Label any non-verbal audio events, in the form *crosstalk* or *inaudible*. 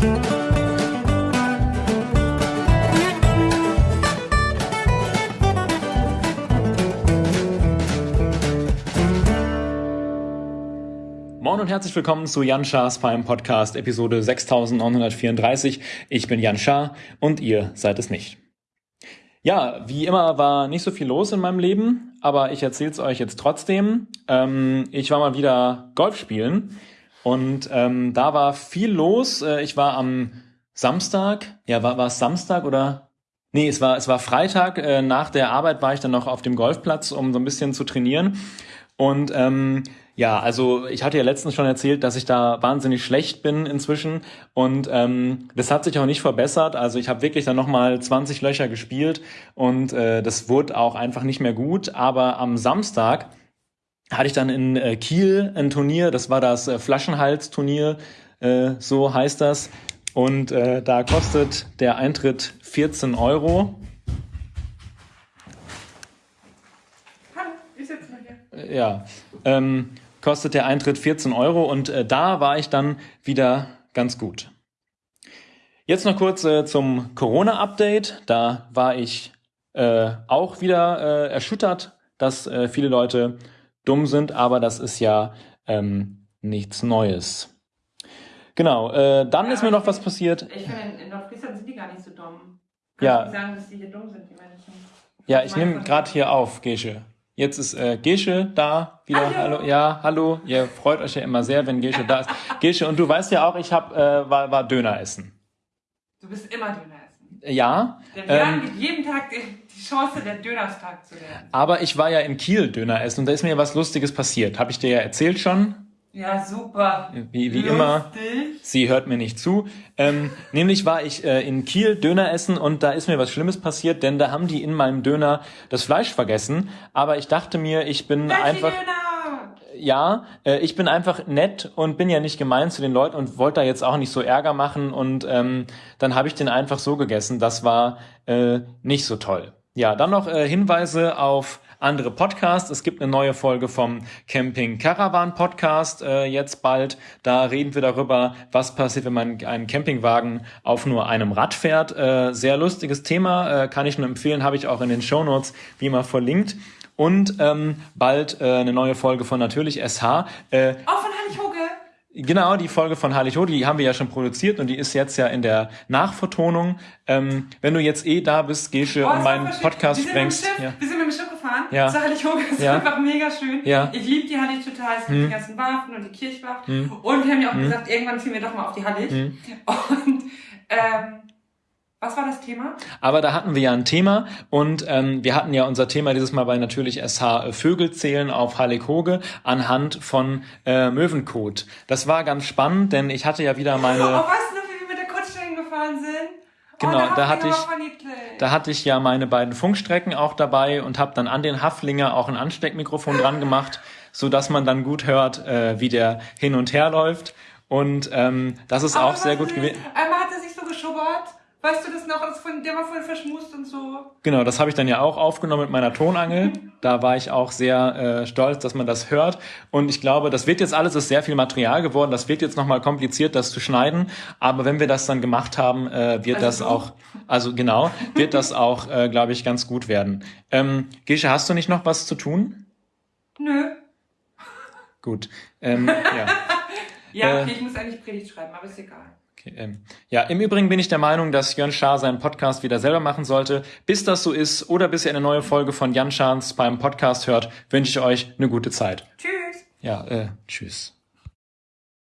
Moin und herzlich willkommen zu Jan Schars Fein Podcast, Episode 6934. Ich bin Jan Schaar und ihr seid es nicht. Ja, wie immer war nicht so viel los in meinem Leben, aber ich erzähle es euch jetzt trotzdem. Ähm, ich war mal wieder Golf spielen und ähm, da war viel los. Äh, ich war am Samstag, ja, war, war es Samstag oder? Nee, es war, es war Freitag. Äh, nach der Arbeit war ich dann noch auf dem Golfplatz, um so ein bisschen zu trainieren. Und ähm, ja, also ich hatte ja letztens schon erzählt, dass ich da wahnsinnig schlecht bin inzwischen und ähm, das hat sich auch nicht verbessert. Also ich habe wirklich dann nochmal 20 Löcher gespielt und äh, das wurde auch einfach nicht mehr gut. Aber am Samstag hatte ich dann in äh, Kiel ein Turnier, das war das äh, Flaschenhals-Turnier, äh, so heißt das. Und äh, da kostet der Eintritt 14 Euro. Hallo, ich sitze mal hier. Ja, ähm, kostet der Eintritt 14 Euro und äh, da war ich dann wieder ganz gut. Jetzt noch kurz äh, zum Corona-Update. Da war ich äh, auch wieder äh, erschüttert, dass äh, viele Leute dumm sind, aber das ist ja ähm, nichts Neues. Genau, äh, dann Ja, ist mir noch was passiert. Ich finde, in- Nordfriesland sind die gar nicht so dumm. Ja. Kannst du sagen, dass die hier dumm sind, die Menschen? Ja, ich meine nehme gerade hier auf, Gesche. Jetzt ist äh, Gesche da wieder. Hallo. Hallo. Ja, hallo. Ihr freut euch ja immer sehr, wenn Gesche da ist. Gesche, und du weißt ja auch, ich hab, äh, war, war Döner essen. Du bist immer Döner essen. Ja, haben ähm, gibt jeden Tag die, Chance, der Dönerstag zu werden. aber ich war ja in Kiel Döner essen und da ist mir was Lustiges passiert. Habe ich dir ja erzählt schon, Ja, super. wie, wie immer. Sie hört mir nicht zu. Ähm, nämlich war ich äh, in Kiel Döner essen und da ist mir was Schlimmes passiert, denn da haben die in meinem Döner das Fleisch vergessen. Aber ich dachte mir, ich bin Welche einfach. Döner? Ja, äh, ich bin einfach nett und bin ja nicht gemein zu den Leuten und wollte da jetzt auch nicht so Ärger machen und ähm, dann habe ich den einfach so gegessen. Das war äh, nicht so toll. Ja, dann noch äh, Hinweise auf andere Podcasts. Es gibt eine neue Folge vom Camping Caravan Podcast äh, jetzt bald. Da reden wir darüber, was passiert, wenn man einen Campingwagen auf nur einem Rad fährt. Äh, sehr lustiges Thema, äh, kann ich nur empfehlen, habe ich auch in den Shownotes wie immer verlinkt. Und ähm, bald äh, eine neue Folge von Natürlich SH. Äh, Auch von Hannig Hoge. Genau, die Folge von Harlich Ho, die haben wir ja schon produziert und die ist jetzt ja in der Nachvertonung. Ähm, wenn du jetzt eh da bist, Gesche, Oh, und meinen. Podcast sprengst. Ja. Wir sind mit dem Schiff gefahren. Ja. Zu Heilig Hoge. Das Ja. ist einfach mega schön. Ja. Hm. Ich liebe die Hallig total. Es gibt die ganzen Waffen und die Kirchwacht. Und wir haben ja auch gesagt, irgendwann ziehen wir doch mal auf die Hallig. Hm. *laughs* Und ähm, was war das Thema? Aber da hatten wir ja ein Thema und ähm, wir hatten ja unser Thema dieses Mal bei natürlich SH äh, Vögel zählen auf Hallig Hoge anhand von äh, Möwenkot. Das war ganz spannend, denn ich hatte ja wieder Oh, meine... weißt du noch, wie wir mit der Kutsche hingefahren sind? Genau, oh, da hatte ich-. Da hatte ich ja meine beiden Funkstrecken auch dabei und habe dann an den Haflinger auch ein Ansteckmikrofon dran gemacht, so dass man dann gut hört, äh, wie der hin und her läuft. Und ähm, das ist Aber auch sehr gut gewesen. Einmal hat er sich so geschubbert. Weißt du das noch? Das von, der war voll verschmust und so. Genau, das habe ich dann ja auch aufgenommen mit meiner Tonangel. *laughs* Da war ich auch sehr äh, stolz, dass man das hört. Und ich glaube, das wird jetzt alles, ist sehr viel Material geworden. Das wird jetzt nochmal kompliziert, das zu schneiden. Aber wenn wir das dann gemacht haben, äh, wird Also das du? auch, also genau, wird das *laughs* auch, äh, glaube ich, ganz gut werden. Ähm, Gesche, hast du nicht noch was zu tun? Nö. Gut. Ähm, ja. *laughs* Ja, Äh. okay, ich muss eigentlich Predigt schreiben, aber ist egal. Okay, ähm, ja, im Übrigen bin ich der Meinung, dass Jörn Schaar seinen Podcast wieder selber machen sollte. Bis das so ist oder bis ihr eine neue Folge von Jan Schahns beim Podcast hört, wünsche ich euch eine gute Zeit. Tschüss. Ja, äh, tschüss.